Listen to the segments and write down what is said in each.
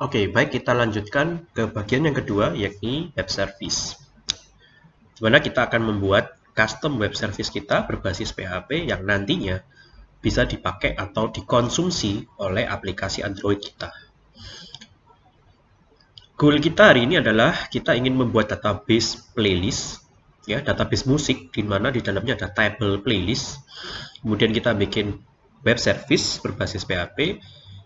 Oke, baik kita lanjutkan ke bagian yang kedua yakni web service. Di mana kita akan membuat custom web service kita berbasis PHP yang nantinya bisa dipakai atau dikonsumsi oleh aplikasi Android kita. Goal kita hari ini adalah kita ingin membuat database playlist, ya database musik di mana di dalamnya ada table playlist. Kemudian kita bikin web service berbasis PHP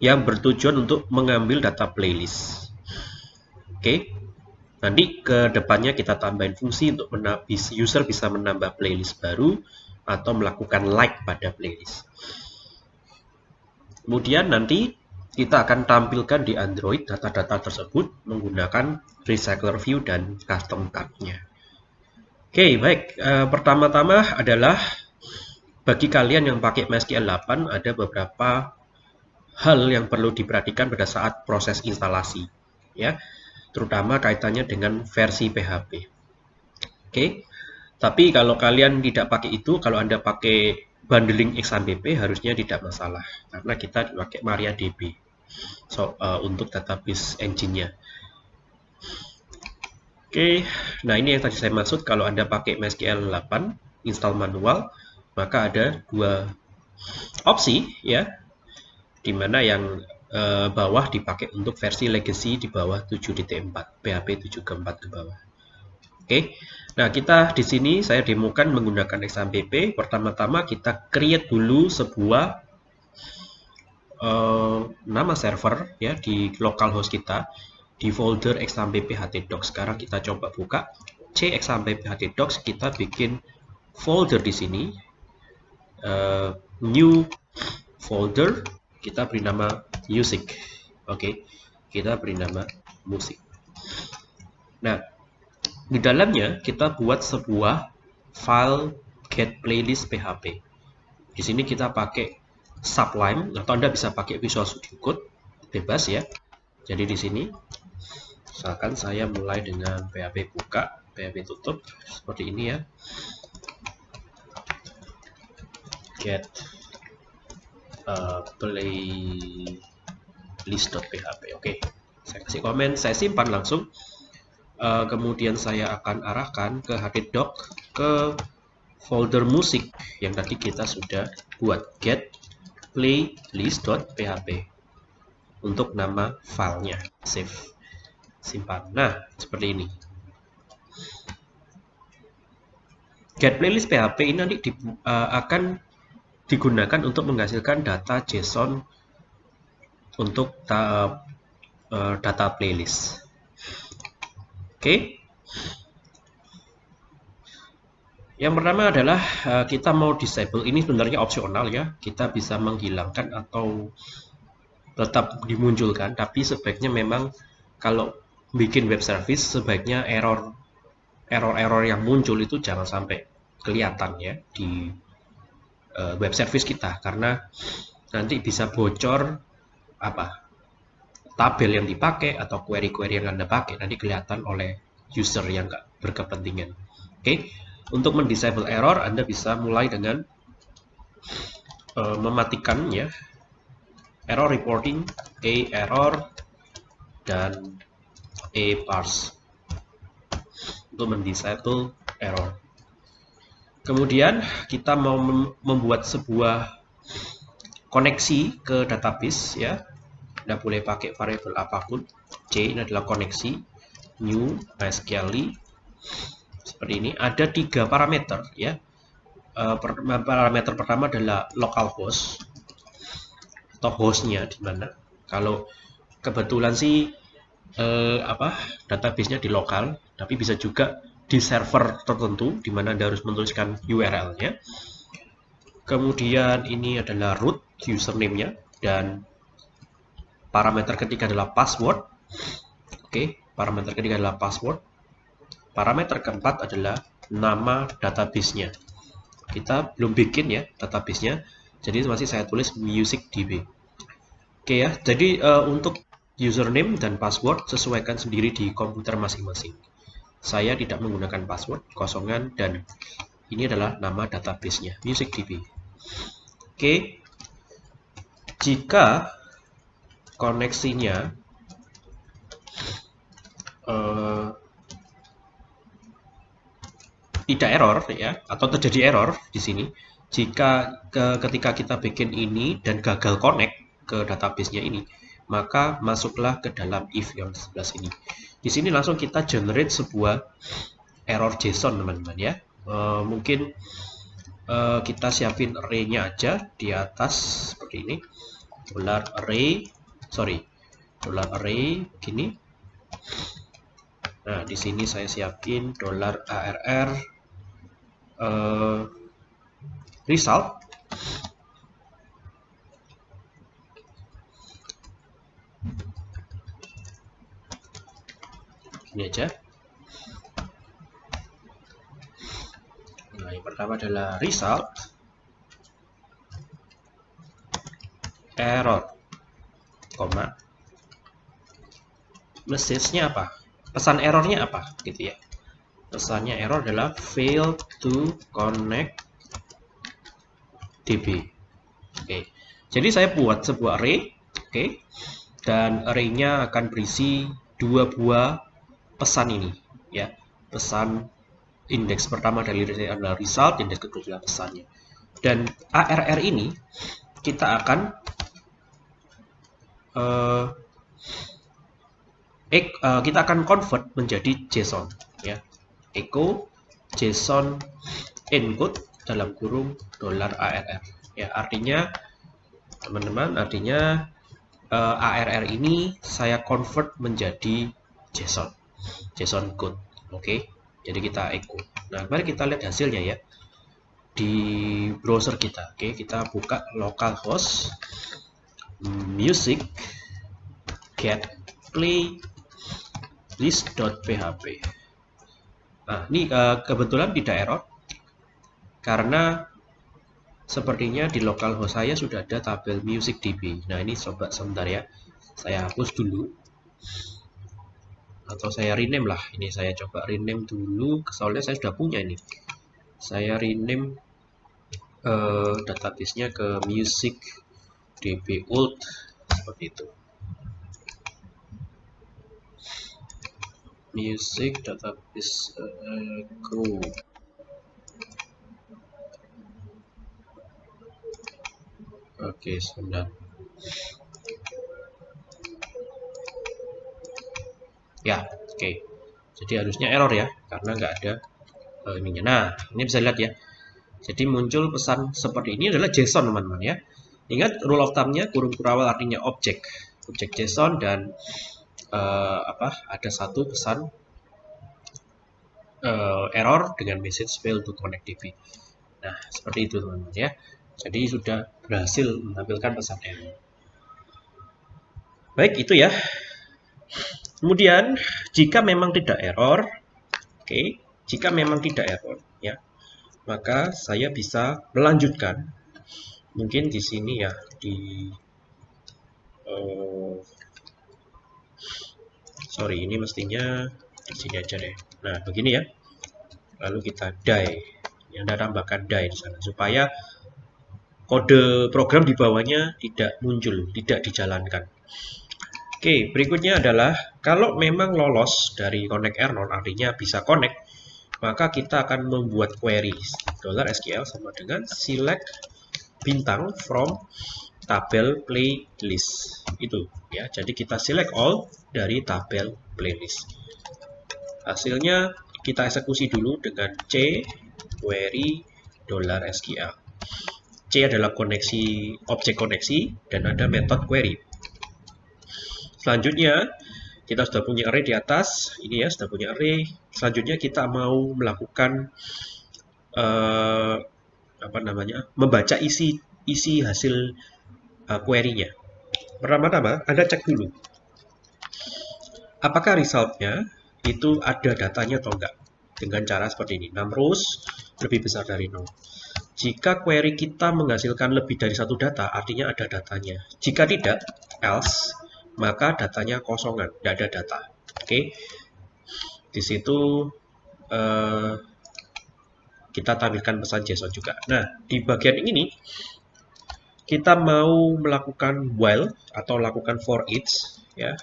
yang bertujuan untuk mengambil data playlist. Oke, nanti ke depannya kita tambahin fungsi untuk user bisa menambah playlist baru atau melakukan like pada playlist. Kemudian nanti kita akan tampilkan di Android data-data tersebut menggunakan Recycler View dan Custom Tab-nya. Oke, baik. E, Pertama-tama adalah bagi kalian yang pakai MySQL 8 ada beberapa hal yang perlu diperhatikan pada saat proses instalasi, ya, terutama kaitannya dengan versi PHP. Oke, tapi kalau kalian tidak pakai itu, kalau anda pakai bundling XAMPP harusnya tidak masalah karena kita pakai MariaDB so, uh, untuk database engine-nya. Oke, nah ini yang tadi saya maksud kalau Anda pakai MySQL 8 install manual, maka ada dua opsi ya, di mana yang uh, bawah dipakai untuk versi legacy di bawah 7.4, PHP 7.4 ke bawah. Oke. Nah, kita di sini saya demokan menggunakan XAMPP. Pertama-tama kita create dulu sebuah uh, nama server ya di localhost kita di folder XAMPP htdocs. Sekarang kita coba buka c XAMPP htdocs, kita bikin folder di sini. Uh, new folder, kita beri nama music. Oke, okay. kita beri nama musik. Nah, di dalamnya kita buat sebuah file get playlist PHP. Di sini kita pakai Sublime atau Anda bisa pakai Visual Studio Code bebas ya. Jadi di sini misalkan saya mulai dengan PHP buka, PHP tutup seperti ini ya. Get uh, playlist.php. Oke. Saya kasih komen, saya simpan langsung. Uh, kemudian saya akan arahkan ke htdoc ke folder musik yang tadi kita sudah buat. Get playlist.php untuk nama filenya. Save. Simpan. Nah seperti ini. Get playlist php ini nanti di, uh, akan digunakan untuk menghasilkan data json untuk ta, uh, data playlist Oke. Yang pertama adalah uh, kita mau disable. Ini sebenarnya opsional ya. Kita bisa menghilangkan atau tetap dimunculkan. Tapi sebaiknya memang kalau bikin web service sebaiknya error error-error yang muncul itu jangan sampai kelihatan ya di uh, web service kita karena nanti bisa bocor apa tabel yang dipakai atau query-query yang Anda pakai nanti kelihatan oleh user yang nggak berkepentingan. Oke, okay? untuk mendisable error Anda bisa mulai dengan uh, mematikan ya error reporting, a error dan a parse untuk mendisable error. Kemudian kita mau membuat sebuah koneksi ke database ya anda boleh pakai variabel apa pun. C ini adalah koneksi. New MySQL seperti ini. Ada tiga parameter ya. Uh, parameter pertama adalah localhost atau hostnya di mana. Kalau kebetulan sih uh, apa databasenya di lokal, tapi bisa juga di server tertentu di mana Anda harus menuliskan URL-nya. Kemudian ini adalah root username-nya dan Parameter ketiga adalah password. Oke, parameter ketiga adalah password. Parameter keempat adalah nama database-nya. Kita belum bikin ya database-nya, jadi masih saya tulis musicdb. Oke ya, jadi uh, untuk username dan password sesuaikan sendiri di komputer masing-masing. Saya tidak menggunakan password, kosongan, dan ini adalah nama database-nya, musicdb. Oke, jika koneksinya uh, tidak error ya atau terjadi error di sini jika ke, ketika kita bikin ini dan gagal connect ke database-nya ini maka masuklah ke dalam if yang sebelah sini di sini langsung kita generate sebuah error JSON teman-teman ya. Uh, mungkin uh, kita siapin array-nya aja di atas seperti ini. Dollar array sorry dollar array gini nah di sini saya siapin dollar arr uh, result ini aja. Nah yang pertama adalah result. Error koma. Message-nya apa? Pesan errornya apa? Gitu ya. Pesannya error adalah fail to connect db oke. Jadi saya buat sebuah array oke. Dan array-nya akan berisi dua buah pesan ini ya pesan indeks pertama dari adalah result indeks kedua adalah pesannya dan ARR ini kita akan uh, uh, kita akan convert menjadi JSON ya echo JSON encode dalam kurung dolar ARR. Ya, artinya teman-teman, artinya uh, eh, ARR ini saya convert menjadi JSON. JSON code. Oke. Okay? Jadi kita echo. Nah, mari kita lihat hasilnya ya. Di browser kita. Oke, okay? kita buka localhost music get play list.php Nah, ini uh, kebetulan tidak error karena sepertinya di localhost saya sudah ada tabel music db. Nah, ini coba sebentar ya. Saya hapus dulu. Atau saya rename lah. Ini saya coba rename dulu. Soalnya saya sudah punya ini. Saya rename uh, database-nya ke music db old seperti itu. music database uh, go oke okay, sebentar ya oke okay. jadi harusnya error ya karena nggak ada uh, ininya nah ini bisa lihat ya jadi muncul pesan seperti ini adalah JSON teman-teman ya ingat rule of thumb-nya kurung kurawal artinya objek objek JSON dan uh, apa ada satu pesan uh, error dengan message fail to connect DB. Nah, seperti itu teman-teman ya. Jadi sudah berhasil menampilkan pesan error. Baik, itu ya. Kemudian, jika memang tidak error, oke, okay, jika memang tidak error, ya, maka saya bisa melanjutkan. Mungkin di sini ya, di uh, sorry ini mestinya di sini aja deh. Nah begini ya. Lalu kita die. Yang ada tambahkan die di sana supaya kode program di bawahnya tidak muncul tidak dijalankan oke berikutnya adalah kalau memang lolos dari connect error artinya bisa connect maka kita akan membuat query $SQL sama dengan select bintang from tabel playlist. Itu ya. Jadi kita select all dari tabel playlist. Hasilnya kita eksekusi dulu dengan c query $SQL c adalah koneksi objek koneksi dan ada metode query selanjutnya kita sudah punya array di atas ini ya sudah punya array selanjutnya kita mau melakukan uh, apa namanya membaca isi isi hasil uh, query-nya. Pertama-tama, Anda cek dulu. Apakah resultnya itu ada datanya atau enggak? Dengan cara seperti ini. 6 rows lebih besar dari 0. Jika query kita menghasilkan lebih dari satu data, artinya ada datanya. Jika tidak, else, maka datanya kosongan, tidak ada data. Oke, okay? di situ uh, kita tampilkan pesan JSON juga. Nah, di bagian ini kita mau melakukan while atau lakukan for each ya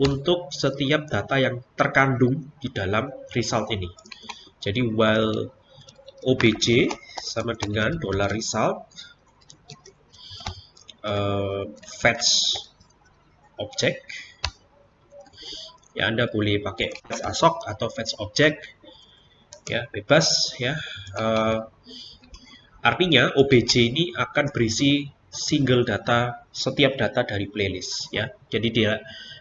untuk setiap data yang terkandung di dalam result ini. Jadi while obj sama dengan dollar result uh, fetch object. Ya Anda boleh pakai fetch asok atau fetch object. Ya bebas ya. Uh, artinya obj ini akan berisi single data setiap data dari playlist ya. Jadi dia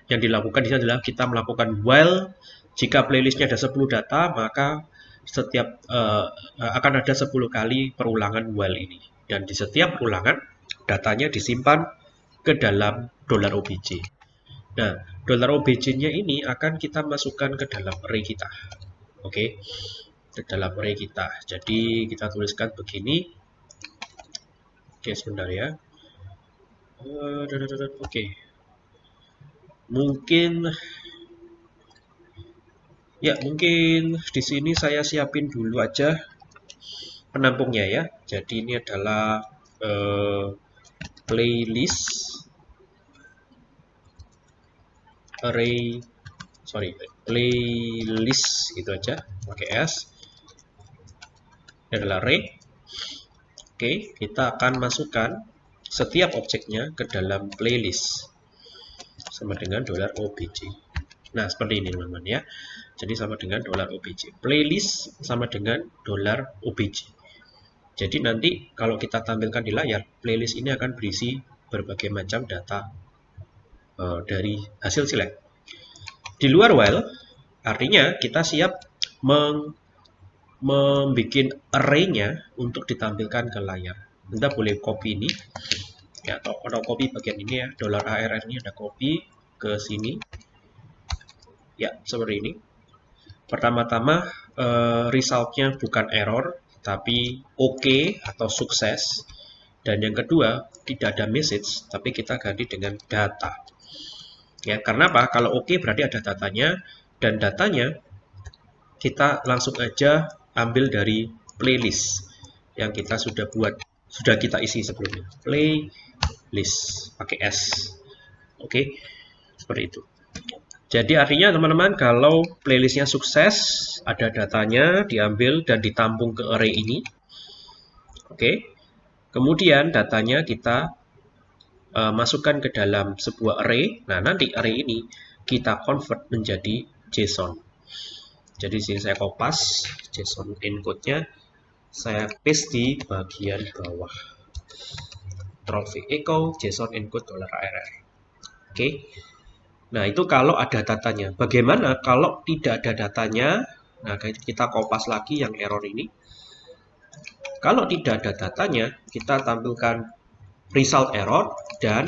yang dilakukan di sini adalah kita melakukan while. Jika playlistnya ada 10 data maka setiap uh, akan ada 10 kali perulangan while ini. Dan di setiap ulangan datanya disimpan ke dalam dolar OBJ. Nah, dolar OBJ-nya ini akan kita masukkan ke dalam array kita. Oke. Ke dalam array kita. Jadi kita tuliskan begini. Oke, sebentar ya. Uh, Oke. Mungkin Ya, mungkin di sini saya siapin dulu aja penampungnya ya. Jadi ini adalah uh, playlist. Array sorry playlist gitu aja pakai s. Ini adalah array oke kita akan masukkan setiap objeknya ke dalam playlist sama dengan dolar obj nah seperti ini teman-teman ya. Jadi sama dengan dolar obj. Playlist sama dengan dolar obj. Jadi nanti kalau kita tampilkan di layar, playlist ini akan berisi berbagai macam data uh, dari hasil select. Di luar while, artinya kita siap meng membuat array-nya untuk ditampilkan ke layar. Anda boleh copy ini, ya, atau, atau copy bagian ini ya, dolar ARR ini ada copy ke sini. Ya, seperti ini. Pertama-tama uh, resultnya bukan error, tapi oke okay atau sukses. Dan yang kedua, tidak ada message, tapi kita ganti dengan data. Ya, karena apa? Kalau oke okay, berarti ada datanya, dan datanya kita langsung aja ambil dari playlist yang kita sudah buat, sudah kita isi sebelumnya. Playlist pakai S. Oke, okay? seperti itu. Jadi artinya teman-teman kalau playlistnya sukses, ada datanya diambil dan ditampung ke array ini. Oke. Kemudian datanya kita uh, masukkan ke dalam sebuah array. Nah, nanti array ini kita convert menjadi JSON. Jadi sini saya kopas JSON encode-nya saya paste di bagian bawah. Traffic echo JSON encode $RR. Oke. Nah, itu kalau ada datanya. Bagaimana kalau tidak ada datanya? Nah, kita kopas lagi yang error ini. Kalau tidak ada datanya, kita tampilkan result error dan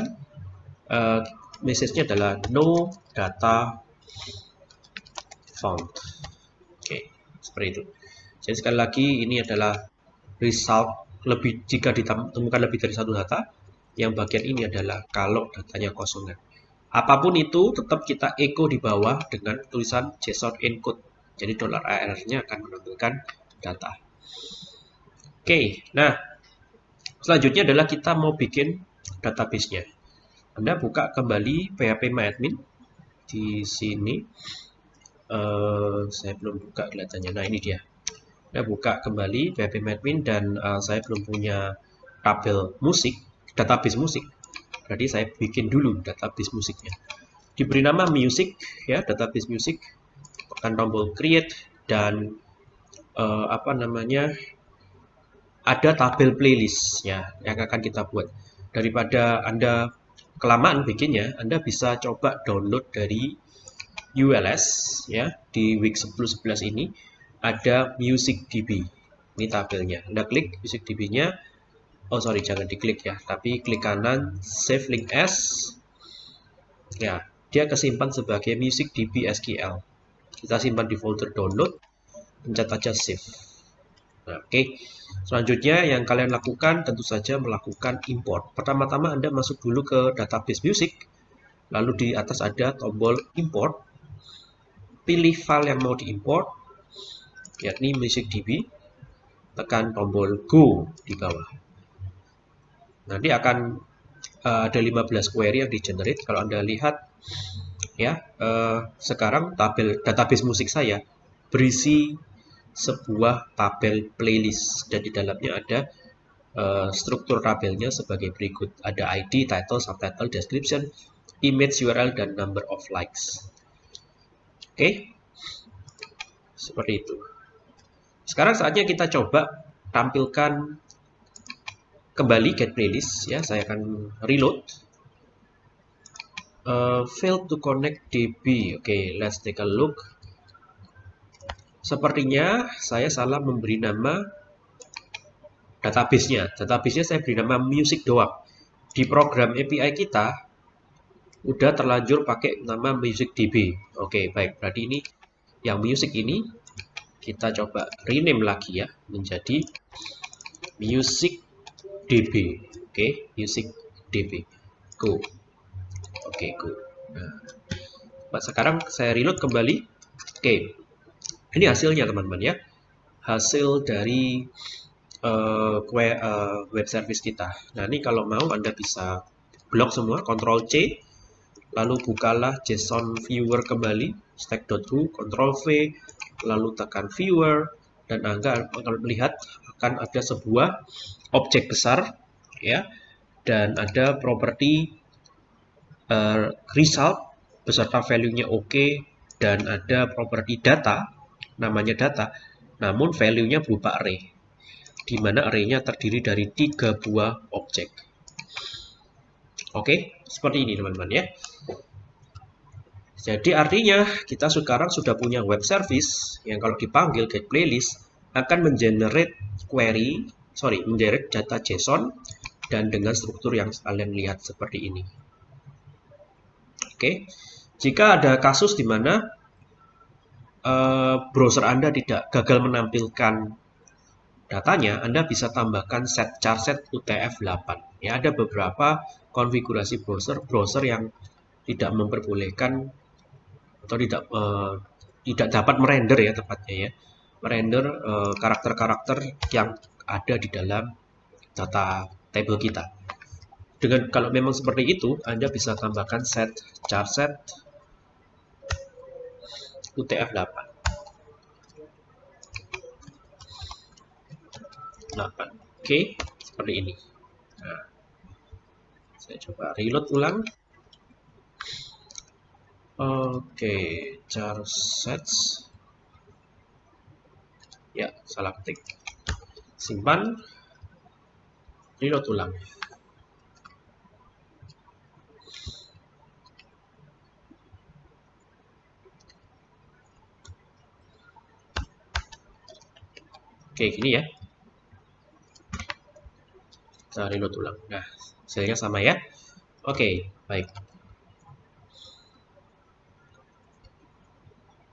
uh, message-nya adalah no data found. Oke, seperti itu. Jadi sekali lagi ini adalah result lebih jika ditemukan lebih dari satu data. Yang bagian ini adalah kalau datanya kosongan. Apa pun itu tetap kita echo di bawah dengan tulisan JSON encode. Jadi dollar $ARR-nya akan menampilkan data. Oke, nah selanjutnya adalah kita mau bikin database-nya. Anda buka kembali PHP MyAdmin di sini. Uh, saya belum buka kelihatannya. Nah ini dia. Anda buka kembali PHP MyAdmin dan uh, saya belum punya tabel musik, database musik. Berarti saya bikin dulu database musiknya. Diberi nama music ya, database music. Tekan tombol create dan uh, apa namanya? ada tabel playlist ya yang akan kita buat. Daripada Anda kelamaan bikinnya, Anda bisa coba download dari ULS ya di week 10-11 ini ada music DB. Ini tabelnya. Anda klik music DB-nya, oh sorry jangan diklik ya. Tapi klik kanan save link as. Ya dia kesimpan sebagai music db SQL kita simpan di folder download pencet aja save. Nah, oke. Okay. selanjutnya yang kalian lakukan tentu saja melakukan import. Pertama-tama anda masuk dulu ke database music lalu di atas ada tombol import. Pilih file yang mau diimport yakni music db tekan tombol go di bawah nanti akan uh, ada 15 query yang di generate kalau anda lihat ya eh, sekarang tabel database musik saya berisi sebuah tabel playlist dan di dalamnya ada uh, struktur tabelnya sebagai berikut ada ID, title, subtitle, description, image URL dan number of likes. Oke, okay? seperti itu. Sekarang saatnya kita coba tampilkan kembali get playlist ya. Saya akan reload. Uh, failed to connect DB. Oke, okay, let's take a look. Sepertinya saya salah memberi nama database-nya. Database-nya saya beri nama music doang. Di program API kita udah terlanjur pakai nama music DB. Oke, baik. Berarti ini yang music ini kita coba rename lagi ya menjadi music DB. Oke, music DB. Go. Oke, go. Nah, sekarang saya reload kembali. Oke, ini hasilnya teman-teman ya. Hasil dari uh, web service kita. Nah ini kalau mau Anda bisa blok semua, Ctrl C, lalu bukalah JSON viewer kembali, stack.hu, Ctrl V, lalu tekan viewer, dan Anda akan melihat akan ada sebuah objek besar, ya, dan ada properti uh, result beserta value-nya oke, OK, dan ada properti data namanya data, namun value-nya berupa array, di mana array-nya terdiri dari tiga buah objek. Oke, seperti ini teman-teman ya. Jadi artinya kita sekarang sudah punya web service yang kalau dipanggil get playlist akan mengenerate query, sorry, mengenerate data JSON dan dengan struktur yang kalian lihat seperti ini. Oke, jika ada kasus di mana uh, browser Anda tidak gagal menampilkan datanya, Anda bisa tambahkan set charset UTF-8. Ya, ada beberapa konfigurasi browser browser yang tidak memperbolehkan atau tidak uh, tidak dapat merender ya tepatnya ya, merender eh, karakter-karakter uh, yang ada di dalam data table kita. Dengan kalau memang seperti itu, Anda bisa tambahkan set charset UTF-8. 8. Oke, seperti ini. Nah, saya coba reload ulang. Oke, char sets. Salah ketik. Simpan. Reload ulang. Oke, gini ya. Kita reload ulang. Nah, hasilnya sama ya. Oke, baik.